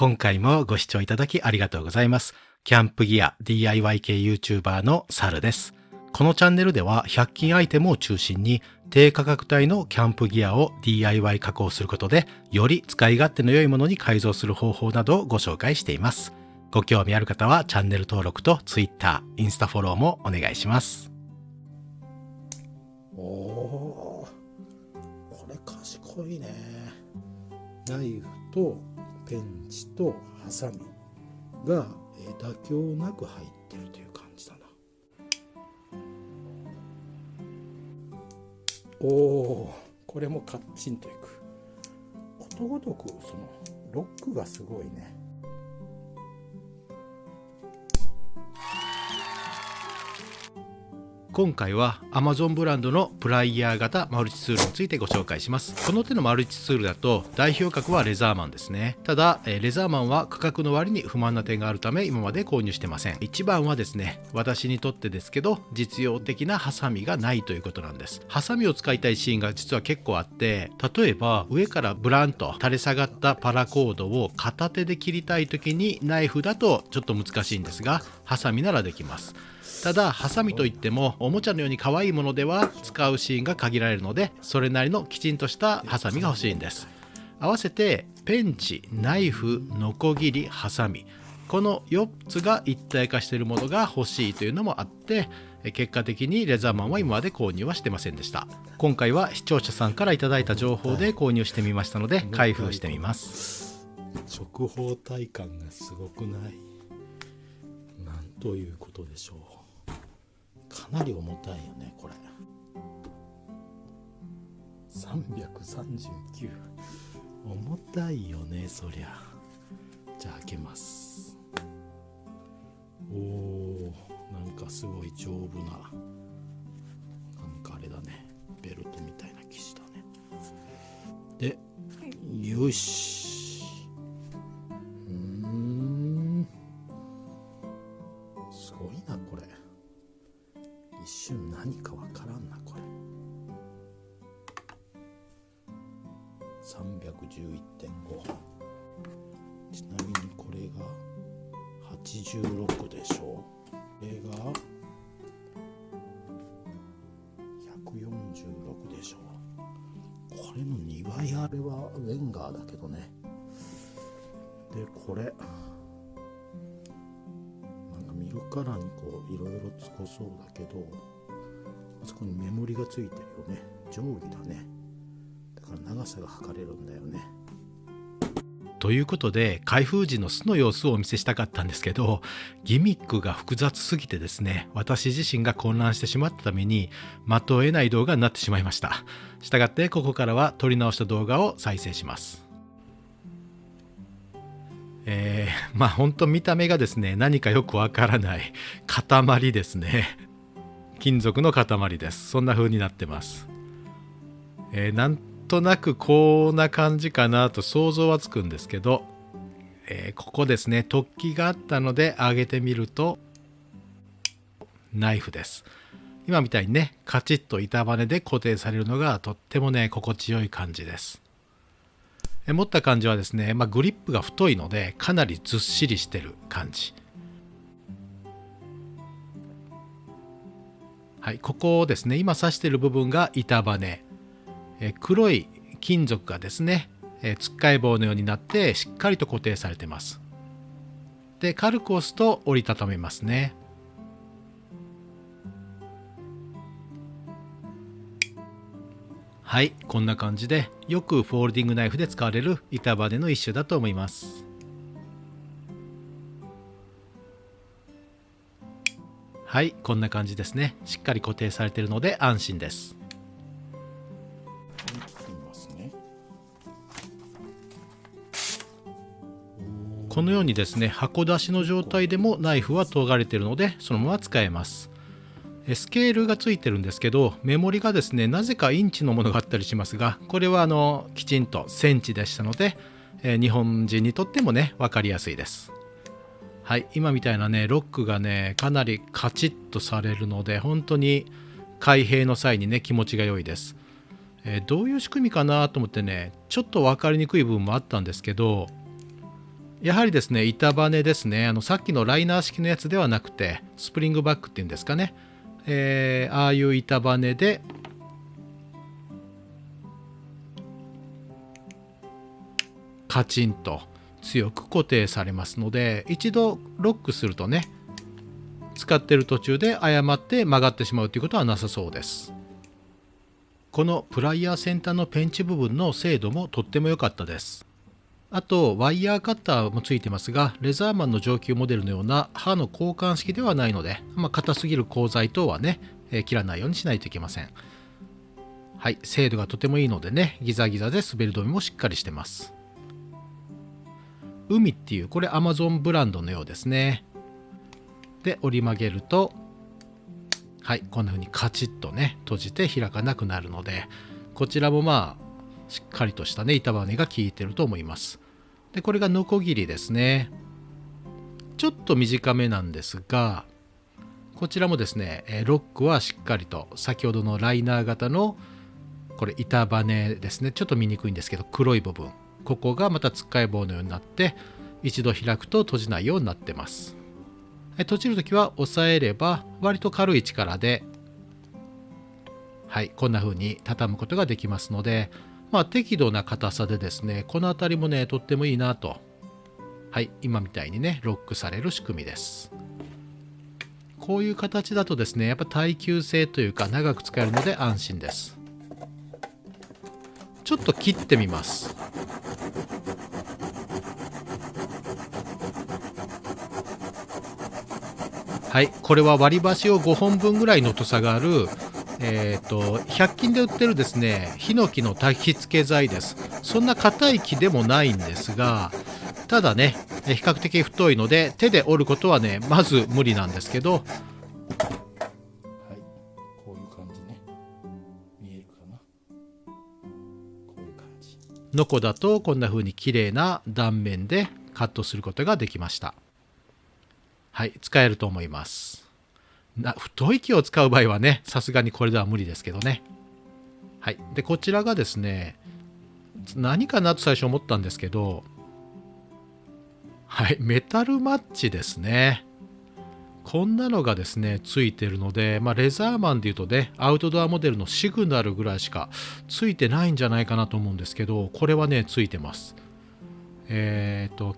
今回もご視聴いただきありがとうございます。キャンプギア DIY 系 YouTuber のサルです。このチャンネルでは100均アイテムを中心に低価格帯のキャンプギアを DIY 加工することでより使い勝手の良いものに改造する方法などをご紹介しています。ご興味ある方はチャンネル登録と Twitter、インスタフォローもお願いします。おおこれ賢いね。ナイフとペンチとハサミが妥協なく入ってるという感じだな。おおこれもカッチンといく。ことごとくそのロックがすごいね。今回は Amazon ブランドのプライヤー型マルチツールについてご紹介します。この手のマルチツールだと代表格はレザーマンですね。ただレザーマンは価格の割に不満な点があるため今まで購入してません。一番はですね私にとってですけど実用的なハサミがないということなんです。ハサミを使いたいシーンが実は結構あって例えば上からブランと垂れ下がったパラコードを片手で切りたい時にナイフだとちょっと難しいんですがハサミならできます。ただハサミといってもおもちゃのように可愛いものでは使うシーンが限られるのでそれなりのきちんとしたハサミが欲しいんです。合わせてペンチナイフノコギリハサミ。この4つが一体化しているものが欲しいというのもあって結果的にレザーマンは今まで購入はしてませんでした。今回は視聴者さんから頂いた情報で購入してみましたので開封してみます。直方体感がすごくない？なんということでしょう。かなり重たいよねこれ。339重たいよねそりゃ。じゃあ開けます。おおなんかすごい丈夫ななんかあれだね。ベルトみたいな生地だね。でよしこれの2倍あれはウェンガーだけどね。でこれ。なんか見るからにこういろいろつこそうだけどあそこにメモリがついてるよね。定規だね。だから長さが測れるんだよね。ということで開封時の巣の様子をお見せしたかったんですけどギミックが複雑すぎてですね私自身が混乱してしまったために的を得ない動画になってしまいました。したがってここからは撮り直した動画を再生します。えー、まあ本当見た目がですね何かよくわからない塊ですね。金属の塊です。そんな風になってます、えー、なんとなくこんな感じかなと想像はつくんですけど、えー、ここですね。突起があったので上げてみるとナイフです。今みたいにねカチッと板バネで固定されるのがとってもね心地よい感じです。持った感じはですね、まあ、グリップが太いのでかなりずっしりしてる感じ。はいここですね。今刺してる部分が板バネ。え黒い金属がですねえつっかい棒のようになってしっかりと固定されてます。で軽く押すと折りたためますね。はいこんな感じでよくフォールディングナイフで使われる板バネの一種だと思います。はいこんな感じですね。しっかり固定されているので安心です。このようにですね箱出しの状態でもナイフは研がれているのでそのまま使えます。スケールがついてるんですけどメモリがですねなぜかインチのものがあったりしますがこれはあのきちんとセンチでしたので、えー、日本人にとってもね分かりやすいです。はい今みたいなねロックがねかなりカチッとされるので本当に開閉の際にね気持ちが良いです、えー、どういう仕組みかなと思ってねちょっと分かりにくい部分もあったんですけどやはりですね板バネですね。あのさっきのライナー式のやつではなくてスプリングバックっていうんですかね、えー、ああいう板バネでカチンと強く固定されますので一度ロックするとね使ってる途中で誤って曲がってしまうということはなさそうです。このプライヤー先端のペンチ部分の精度もとっても良かったです。あとワイヤーカッターもついてますがレザーマンの上級モデルのような刃の交換式ではないので、まあ、硬すぎる鋼材等はね、え、切らないようにしないといけません。はい精度がとてもいいのでねギザギザで滑り止めもしっかりしてます。海っていうこれ Amazon ブランドのようですね。で折り曲げるとはいこんな風にカチッとね閉じて開かなくなるのでこちらもまあしっかりとしたね板バネが効いてると思います。でこれがノコギリですね。ちょっと短めなんですがこちらもですねロックはしっかりと先ほどのライナー型のこれ板バネですね。ちょっと見にくいんですけど黒い部分。ここがまたつっかえ棒のようになって一度開くと閉じないようになってます。閉じる時は押さえれば割と軽い力ではいこんな風に畳むことができますのでまあ適度な硬さでですねこの辺りもねとってもいいなと。はい今みたいにねロックされる仕組みです。こういう形だとですねやっぱ耐久性というか長く使えるので安心です。ちょっと切ってみます。はいこれは割り箸を5本分ぐらいの太さがあるえーと、100均で売ってるですねヒノキの焚き付け剤です。そんな硬い木でもないんですがただね比較的太いので手で折ることはねまず無理なんですけど。はい。こういう感じね。見えるかな？こういう感じ。ノコだとこんな風に綺麗な断面でカットすることができました。はい使えると思いますな太い木を使う場合はねさすがにこれでは無理ですけどね。はい。でこちらがですね何かなと最初思ったんですけどはいメタルマッチですね。こんなのがですねついてるので、まあ、レザーマンでいうとねアウトドアモデルのシグナルぐらいしかついてないんじゃないかなと思うんですけどこれはねついてます。えっ、ー、と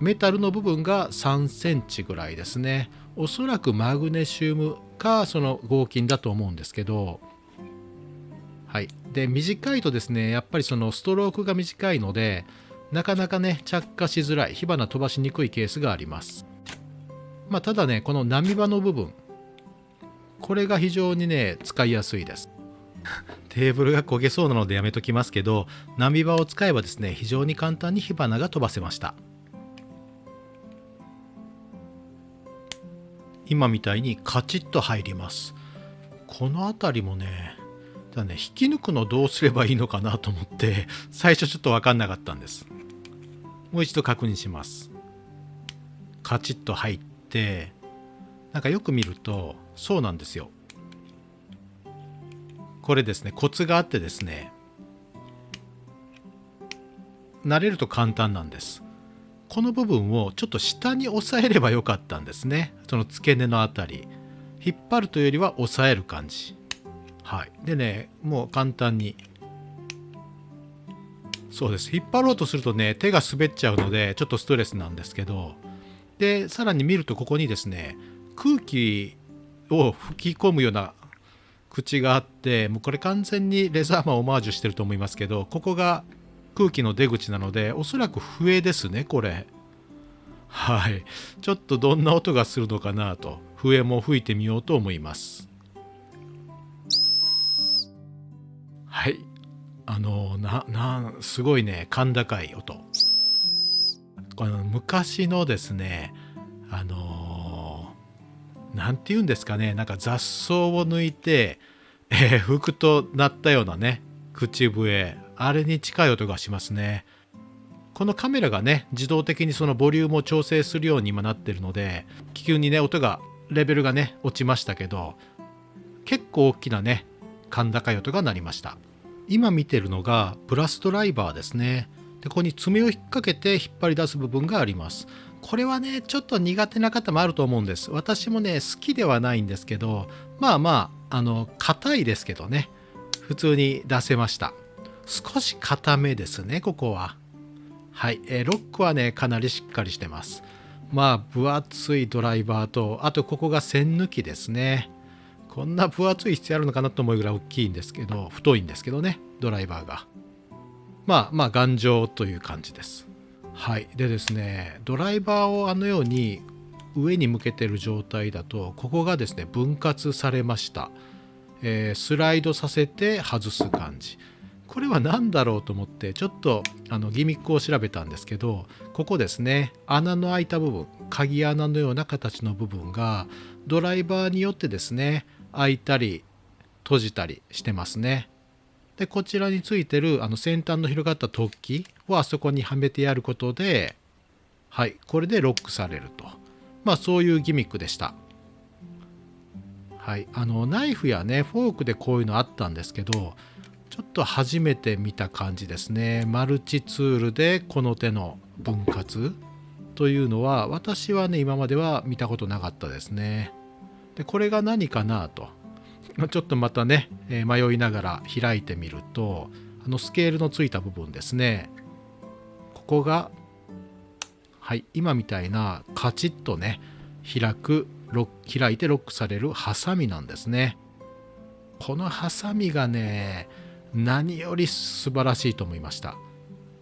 メタルの部分が3センチぐらいですね。おそらくマグネシウムかその合金だと思うんですけどはい。で短いとですねやっぱりそのストロークが短いのでなかなかね着火しづらい火花飛ばしにくいケースがあります。まあただねこの波場の部分これが非常にね使いやすいです。テーブルが焦げそうなのでやめときますけど波場を使えばですね非常に簡単に火花が飛ばせました。今みたいにカチッと入ります。この辺りもねだね引き抜くのどうすればいいのかなと思って最初ちょっと分かんなかったんです。もう一度確認します。カチッと入ってなんかよく見るとそうなんですよ。これですねコツがあってですね慣れると簡単なんです。この部分をちょっと下に押さえればよかったんですね。その付け根のあたり。引っ張るというよりは押さえる感じ。はい。でねもう簡単に。そうです。引っ張ろうとするとね手が滑っちゃうのでちょっとストレスなんですけど。でさらに見るとここにですね空気を吹き込むような口があってもうこれ完全にレザーマンオマージュしてると思いますけどここが空気の出口なのでおそらく笛ですねこれ。はい。ちょっとどんな音がするのかなと笛も吹いてみようと思います。はい。あのななすごいね甲高い音。この昔のですねあの何て言うんですかねなんか雑草を抜いて、えー、吹くとなったようなね口笛。あれに近い音がしますね。このカメラがね自動的にそのボリュームを調整するように今なってるので気球にね音がレベルがね落ちましたけど結構大きなね甲高い音が鳴りました。今見てるのがプラスドライバーですね。でここに爪を引っ掛けて引っ張り出す部分があります。これはねちょっと苦手な方もあると思うんです。私もね好きではないんですけどまあまああの硬いですけどね。普通に出せました。少し硬めですねここは。はい、えー、ロックはねかなりしっかりしてます。まあ分厚いドライバーとあとここが線抜きですね。こんな分厚い必要あるのかなと思うぐらい大きいんですけど太いんですけどねドライバーが。まあまあ頑丈という感じです。はいでですねドライバーをあのように上に向けてる状態だとここがですね分割されました、えー、スライドさせて外す感じ。これは何だろうと思ってちょっとあのギミックを調べたんですけどここですね穴の開いた部分鍵穴のような形の部分がドライバーによってですね開いたり閉じたりしてますね。でこちらについてるあの先端の広がった突起をあそこにはめてやることではいこれでロックされると。まあそういうギミックでした。はいあのナイフやねフォークでこういうのあったんですけどちょっと初めて見た感じですね。マルチツールでこの手の分割というのは私はね今までは見たことなかったですね。でこれが何かなと。ちょっとまたね、迷いながら開いてみるとあのスケールのついた部分ですね。ここがはい今みたいなカチッとね開くロ開いてロックされるハサミなんですね。このハサミがね何より素晴らしいと思いました。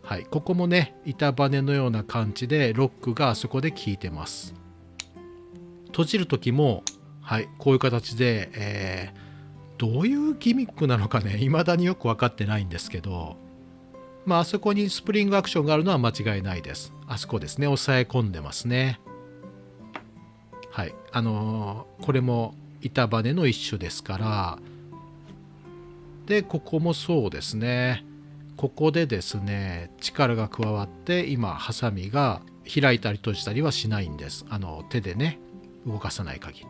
はい。ここもね板バネのような感じでロックがあそこで効いてます。閉じる時もはいこういう形で、えーどういうギミックなのかね未だによく分かってないんですけどまああそこにスプリングアクションがあるのは間違いないです。あそこですね。押さえ込んでますね。はい。あのー、これも板バネの一種ですからでここもそうですね。ここでですね力が加わって今ハサミが開いたり閉じたりはしないんです。あの手でね動かさない限り。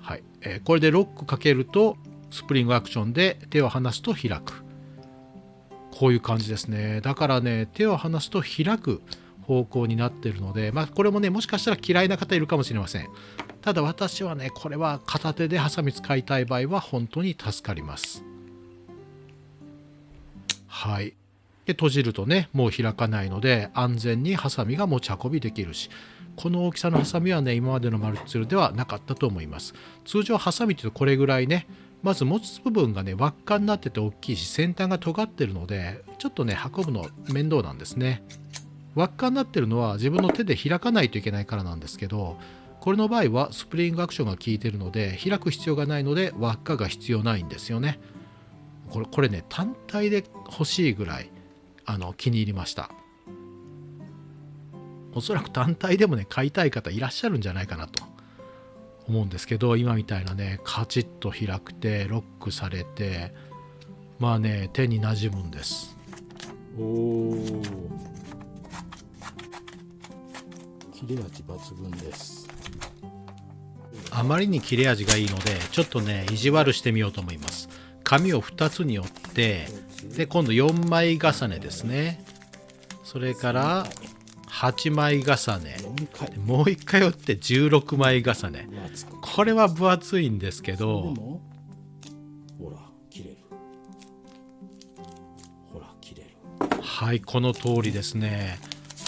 はい。えー、これでロックかけるとスプリングアクションで手を離すと開く。こういう感じですね。だからね手を離すと開く方向になってるのでまあこれもねもしかしたら嫌いな方いるかもしれません。ただ私はねこれは片手でハサミ使いたい場合は本当に助かります。はい。で閉じるとねもう開かないので安全にハサミが持ち運びできるしこの大きさのハサミはね今までのマルチツールではなかったと思います。通常ハサミっていうとこれぐらいねまず持つ部分がね輪っかになってて大きいし先端が尖ってるのでちょっとね運ぶの面倒なんですね。輪っかになってるのは自分の手で開かないといけないからなんですけどこれの場合はスプリングアクションが効いてるので開く必要がないので輪っかが必要ないんですよね。これこれね単体で欲しいぐらいあの気に入りました。おそらく単体でもね買いたい方いらっしゃるんじゃないかなと。思うんですけど今みたいなねカチッと開くてロックされてまあね手になじむんです。おお切れ味抜群です。あまりに切れ味がいいのでちょっとね意地悪してみようと思います。紙を2つに折ってで今度4枚重ねですね。それから8枚重ね。もう1回折って16枚重ね。これは分厚いんですけどほら切れる。ほら切れる。はいこの通りですね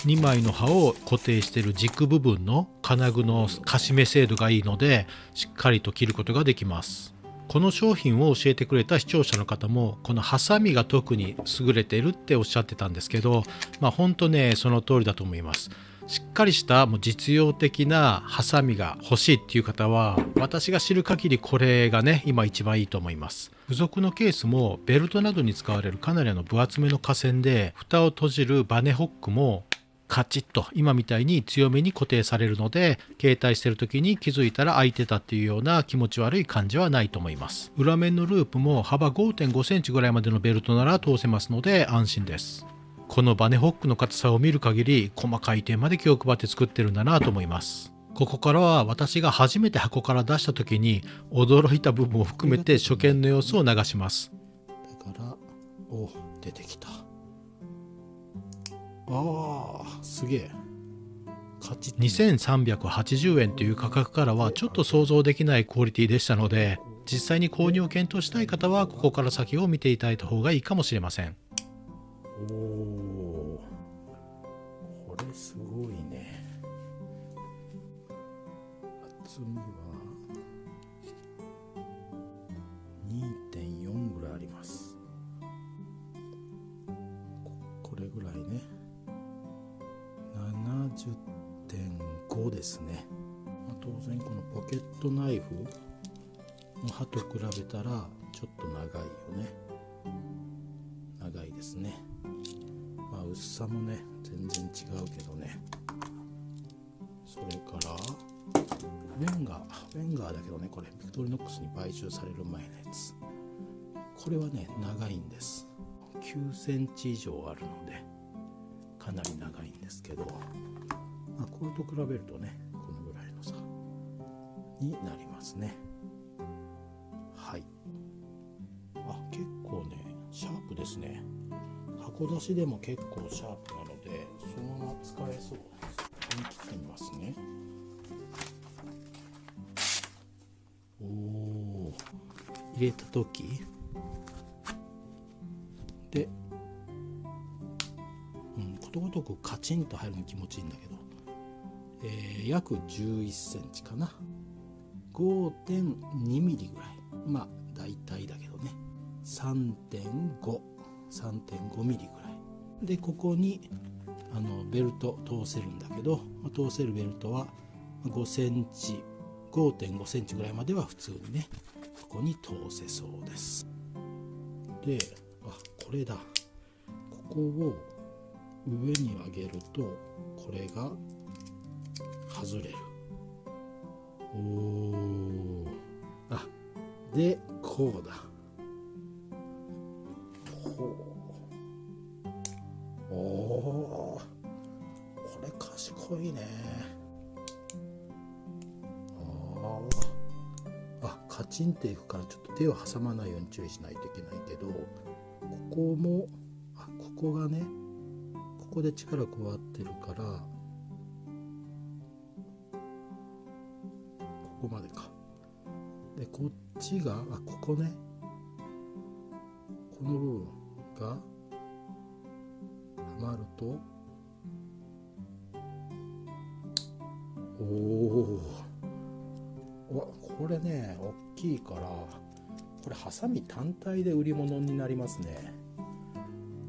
2枚の刃を固定している軸部分の金具のかしめ精度がいいのでしっかりと切ることができます。この商品を教えてくれた視聴者の方もこのハサミが特に優れてるっておっしゃってたんですけどまあ本当ねその通りだと思います。しっかりしたもう実用的なハサミが欲しいっていう方は私が知る限りこれがね今一番いいと思います。付属のケースもベルトなどに使われるかなりの分厚めの架線で蓋を閉じるバネホックもカチッと今みたいに強めに固定されるので携帯してる時に気づいたら開いてたっていうような気持ち悪い感じはないと思います。裏面のループも幅5.5センチぐらいまでのベルトなら通せますので安心です。このバネホックの硬さを見る限り細かい点まで気を配って作ってるんだなと思います。ここからは私が初めて箱から出した時に驚いた部分を含めて初見の様子を流します。だからお出てきた。あーすげえ。カチッ2380円という価格からはちょっと想像できないクオリティでしたので実際に購入を検討したい方はここから先を見ていただいた方がいいかもしれません。おおこれすごいね。厚みは？70.5ですね、まあ、当然このポケットナイフの刃と比べたらちょっと長いよね。長いですね。まあ薄さもね全然違うけどね。それからウェンガーウェンガーだけどねこれビクトリノックスに買収される前のやつ。これはね長いんです。9センチ以上あるのでかなり長いんですけど、これと比べるとねこのぐらいの差になりますね。はい。あ結構ねシャープですね。箱出しでも結構シャープなのでそのまま使えそうです。思い切ってみますね。おお入れた時。で、うん、ことごとくカチンと入るの気持ちいいんだけど、えー約11センチかな。5.2ミリぐらい。まあ大体だけどね。3.53.5ミリぐらい。でここにあのベルト通せるんだけど、通せるベルトは5センチ5.5センチぐらいまでは普通にねここに通せそうです。であこれだ。ここを上に上げるとこれが外れる。おあでこうだ。ほう。おおこれ賢いね。ああカチンっていくからちょっと手を挟まないように注意しないといけないけどここもあここがねここで力加わってるからここまでか。でこっちがあここね。この部分がはまると。おおわこれね大きいからこれハサミ単体で売り物になりますね。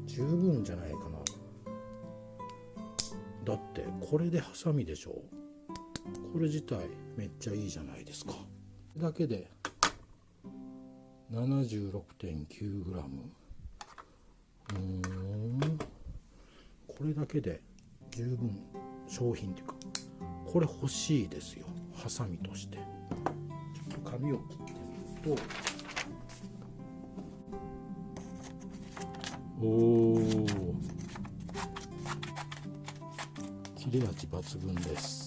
十分じゃないかな。だってこれでハサミでしょ。これ自体めっちゃいいじゃないですか。だけで 76.9g うーん。これだけで十分商品っていうかこれ欲しいですよ。ハサミとして。ちょっと紙を切ってみると。おお切れ味抜群です。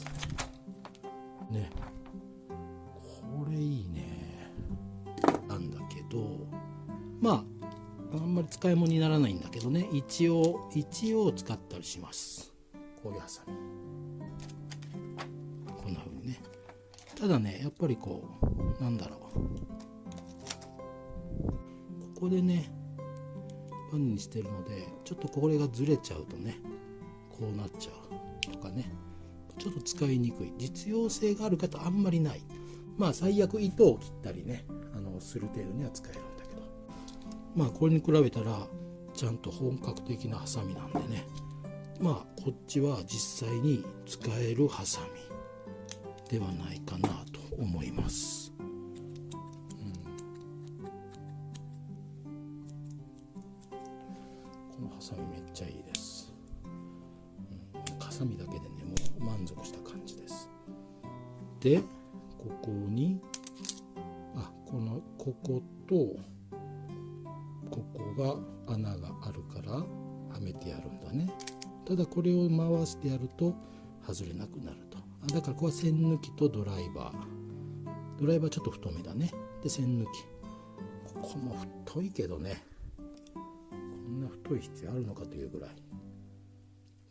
使い物にならないんだけどね。一応一応使ったりします。こういうハサミ。こんな風にね。ただねやっぱりこうなんだろう。ここでねバネにしてるのでちょっとこれがずれちゃうとねこうなっちゃうとかね。ちょっと使いにくい。実用性がある方あんまりない。まあ最悪糸を切ったりねあのする程度には使える。まあこれに比べたらちゃんと本格的なハサミなんでねまあこっちは実際に使えるハサミではないかなと思います。このハサミめっちゃいいです。うん、ハサミだけでねもう満足した感じです。でここにあこのこことが穴があるからはめてやるんだね。ただこれを回してやると外れなくなると。あだからここは線抜きとドライバー。ドライバーちょっと太めだね。で線抜き。ここも太いけどね。こんな太い必要あるのかというぐらい。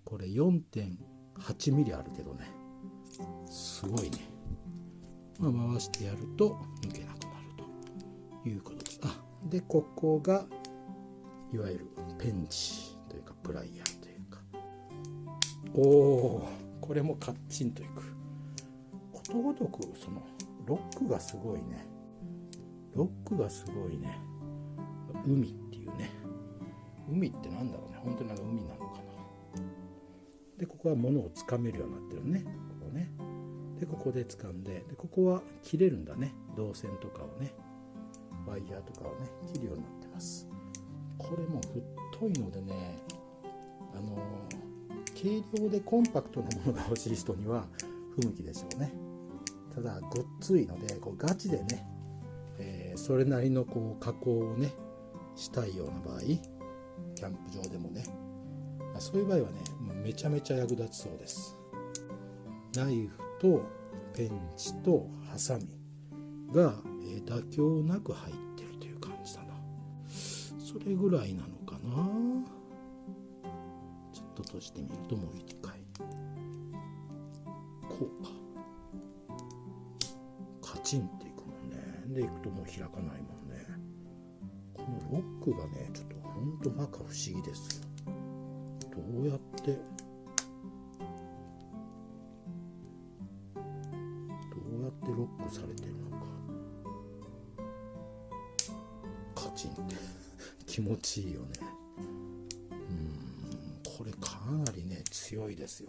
これ 4.8mm あるけどね。すごいね、まあ、回してやると抜けなくなるということです。あでここがいわゆるペンチというかプライヤーというか。おおこれもカッチンといく。ことごとくそのロックがすごいね。ロックがすごいね。海っていうね。海ってなんだろうね。本当にあの海なのかな。でここは物をつかめるようになってるね。ここね。でここで掴んで。でここは切れるんだね。導線とかをね。ワイヤーとかをね。切るようになってますこれも太いのでねあの軽量でコンパクトなものが欲しい人には不向きでしょうね。ただごっついのでこうガチでね、えー、それなりのこう加工をねしたいような場合キャンプ場でもねまそういう場合はねめちゃめちゃ役立ちそうです。ナイフとペンチとハサミが、え、妥協なく入ってそれぐらいなのかな。ちょっと閉じてみるともう一回。こうか。カチンっていくもんね。でいくともう開かないもんね。このロックがねちょっとほんと摩訶不思議ですよ。どうやってどうやってロックされてるの気持ちいいよね。うんこれかなりね強いですよ。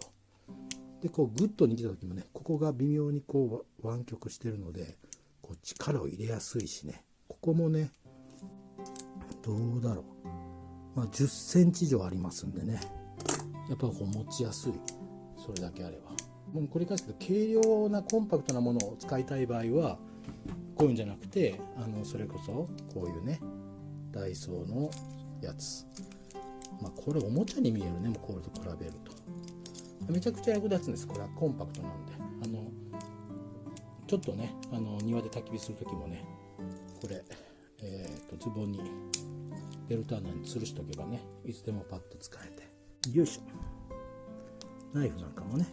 でこうグッと握った時もねここが微妙にこう湾曲してるのでこう力を入れやすいしね。ここもねどうだろう。まあ、10センチ以上ありますんでね。やっぱこう持ちやすい。それだけあれば。もう繰り返すけど軽量なコンパクトなものを使いたい場合はこういうんじゃなくてあのそれこそこういうねダイソーのやつ。まあこれおもちゃに見えるね。もうこれと比べると。めちゃくちゃ役立つんです。これは。コンパクトなんで。あのちょっとねあの庭で焚き火する時もねこれ、えーとズボンにベルト穴に吊るしとけばねいつでもパッと使えて。よいしょ。ナイフなんかもね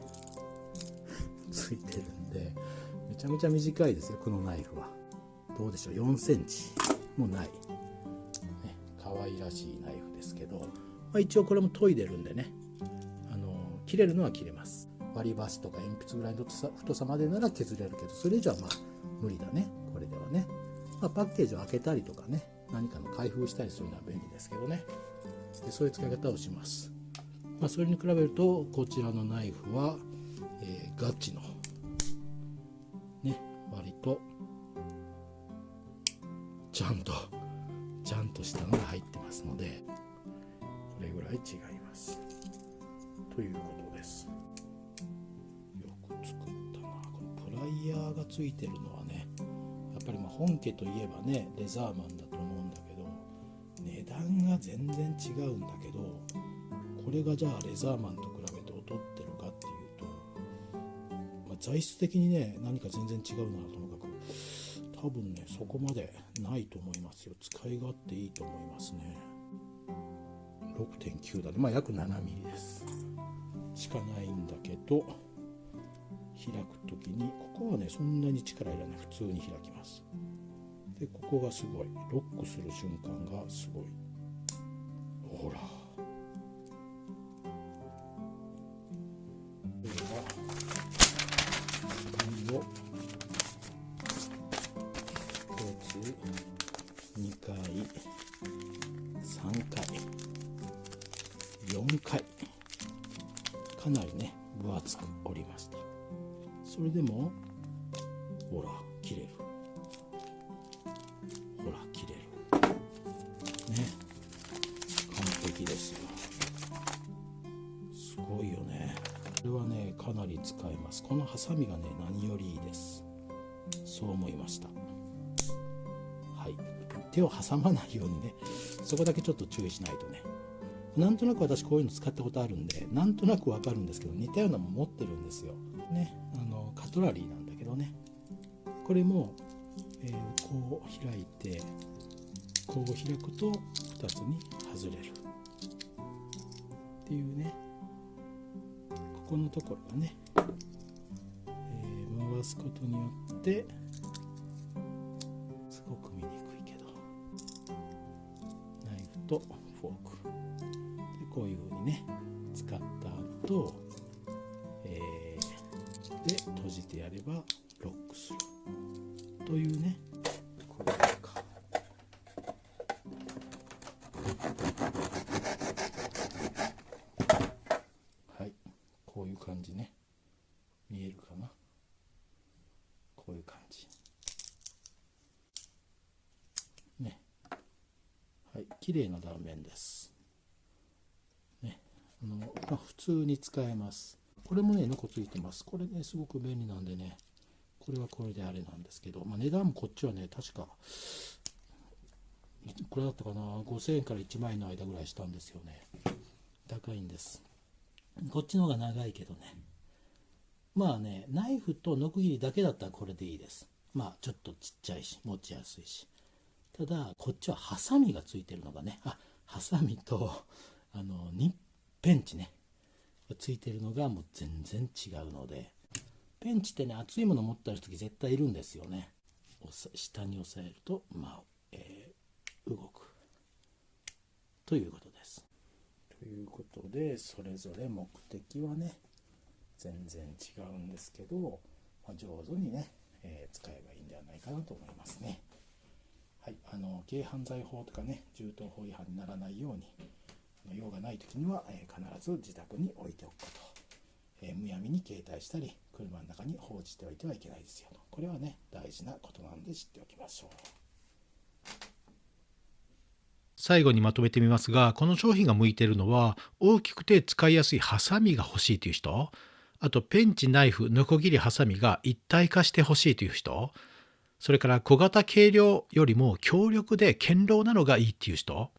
ついてるんでめちゃめちゃ短いですよ。このナイフは。どうでしょう。4センチもない、愛らしいナイフですけど、まあ、一応これも研いでるんでね。あの切れるのは切れます。割り箸とか鉛筆ぐらいの太さまでなら削れるけどそれ以上はまあ無理だね。これではね、まあ、パッケージを開けたりとかね。何かの開封したりするのは便利ですけどね。でそういう使い方をします、まあ、それに比べるとこちらのナイフは、えー、ガチの。ね割とちゃんととしたのが入ってますのでこれぐらい違います。ということです。よく作ったな。このプライヤーがついてるのはねやっぱりま本家といえばねレザーマンだと思うんだけど値段が全然違うんだけどこれがじゃあレザーマンと比べて劣ってるかっていうと、まあ、材質的にね何か全然違うなともかく多分ねそこまでないと思いますよ。使い勝手いいと思いますね。6.9だね。まあ約 7mm です。しかないんだけど開く時にここはねそんなに力いらない。普通に開きます。でここがすごい。ロックする瞬間がすごい。ほら。かなりね分厚く折りました。それでもほら切れる。ほら切れる。ね。完璧ですよ。すごいよね。これはねかなり使えます。このハサミがね何よりいいです。そう思いました。はい。手を挟まないようにねそこだけちょっと注意しないとね。なんとなく私こういうの使ったことあるんでなんとなくわかるんですけど似たようなも持ってるんですよ。ねあのカトラリーなんだけどね。これも、えー、こう開いてこう開くと2つに外れる。っていうね。ここのところがね、えー、回すことによって後、えー、で閉じてやればロックする。というね。これか。はい。こういう感じね。見えるかな。こういう感じ。ね。はい。綺麗な断面ですねあの、まあ、普通に使えます。これもねノコついてます。これねすごく便利なんでね。これはこれであれなんですけど、まあ、値段もこっちはね確かこれだったかな？5000円から1万円の間ぐらいしたんですよね。高いんです。こっちの方が長いけどね。まあねナイフとノコギリだけだったらこれでいいです。まあちょっとちっちゃいし持ちやすいし。ただこっちはハサミがついてるのがね。あハサミとあのニペンチね。ついてるのがもう全然違うのでペンチってね熱いもの持ったりする時絶対いるんですよね。下に押さえるとまあ、えー、動く。ということです。ということでそれぞれ目的はね全然違うんですけど、まあ、上手にね、えー、使えばいいんではないかなと思いますね。はいあの軽犯罪法とかね銃刀法違反にならないように用がない時には、えー、必ず自宅に置いておくこと、えー、むやみに携帯したり車の中に放置しておいてはいけないですよと。これはね大事なことなんで知っておきましょう。最後にまとめてみますがこの商品が向いているのは大きくて使いやすいハサミが欲しいという人。あとペンチナイフノコギリハサミが一体化して欲しいという人。それから小型軽量よりも強力で堅牢なのがいいっていう人。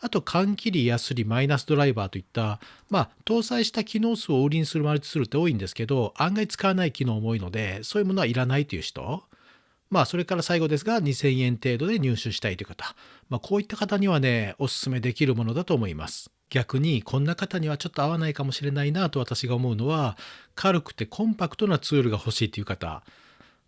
あと缶切りやすりマイナスドライバーといったまあ搭載した機能数を売りにするマルチツールって多いんですけど案外使わない機能も多いのでそういうものはいらないという人まあそれから最後ですが2000円程度で入手したいという方、まあ、こういった方にはねおすすめできるものだと思います。逆にこんな方にはちょっと合わないかもしれないなと私が思うのは軽くてコンパクトなツールが欲しいという方。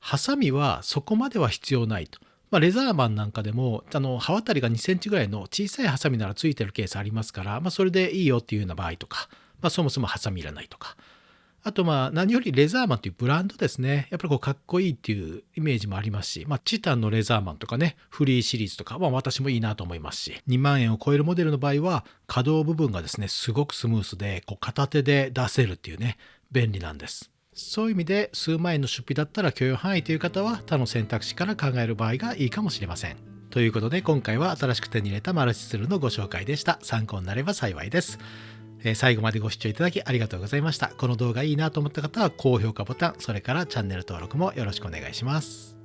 ハサミはそこまでは必要ないと。まあ、レザーマンなんかでもあの刃渡りが2センチぐらいの小さいハサミならついてるケースありますから、まあ、それでいいよっていうような場合とか、まあ、そもそもハサミいらないとか。あとまあ何よりレザーマンというブランドですね。やっぱりこうかっこいいっていうイメージもありますし、まあ、チタンのレザーマンとかねフリーシリーズとかは私もいいなと思いますし2万円を超えるモデルの場合は可動部分がですねすごくスムースでこう片手で出せるっていうね便利なんです。そういう意味で数万円の出費だったら許容範囲という方は他の選択肢から考える場合がいいかもしれません。ということで今回は新しく手に入れたマルチツールのご紹介でした。参考になれば幸いです。えー、最後までご視聴いただきありがとうございました。この動画いいなと思った方は高評価ボタン、それからチャンネル登録もよろしくお願いします。